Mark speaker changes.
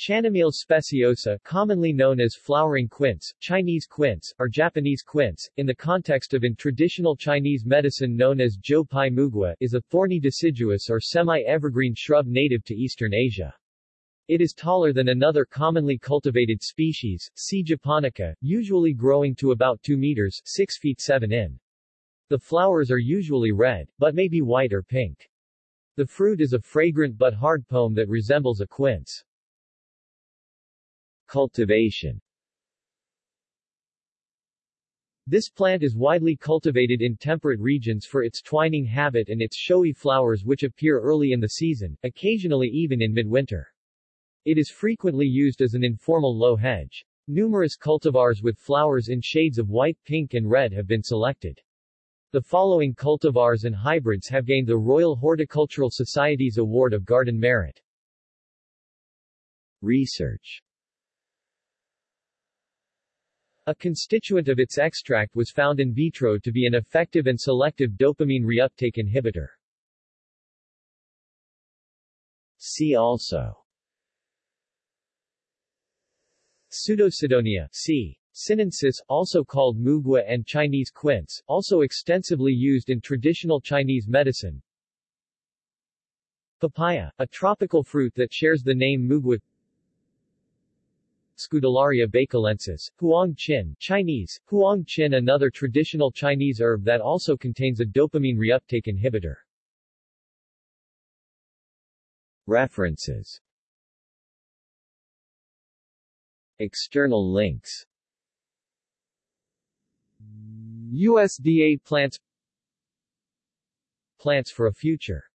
Speaker 1: Chaenomeles speciosa commonly known as flowering quince, Chinese quince, or Japanese quince, in the context of in traditional Chinese medicine known as Zhou Pai is a thorny deciduous or semi-evergreen shrub native to eastern Asia. It is taller than another commonly cultivated species, C. japonica, usually growing to about 2 meters 6 feet 7 in. The flowers are usually red, but may be white or pink. The fruit is a fragrant but hard pome that resembles a quince. Cultivation This plant is widely cultivated in temperate regions for its twining habit and its showy flowers which appear early in the season, occasionally even in midwinter. It is frequently used as an informal low hedge. Numerous cultivars with flowers in shades of white, pink and red have been selected. The following cultivars and hybrids have gained the Royal Horticultural Society's Award of Garden Merit. Research a constituent of its extract was found in vitro to be an effective and selective dopamine reuptake inhibitor. See also Pseudocydonia C. Sinensis, also called mugua and Chinese quince, also extensively used in traditional Chinese medicine. Papaya, a tropical fruit that shares the name mugua Scutellaria baicalensis, huang qin Chinese, huang qin another traditional Chinese herb that also contains a dopamine reuptake inhibitor. References. External links. USDA Plants. Plants for a Future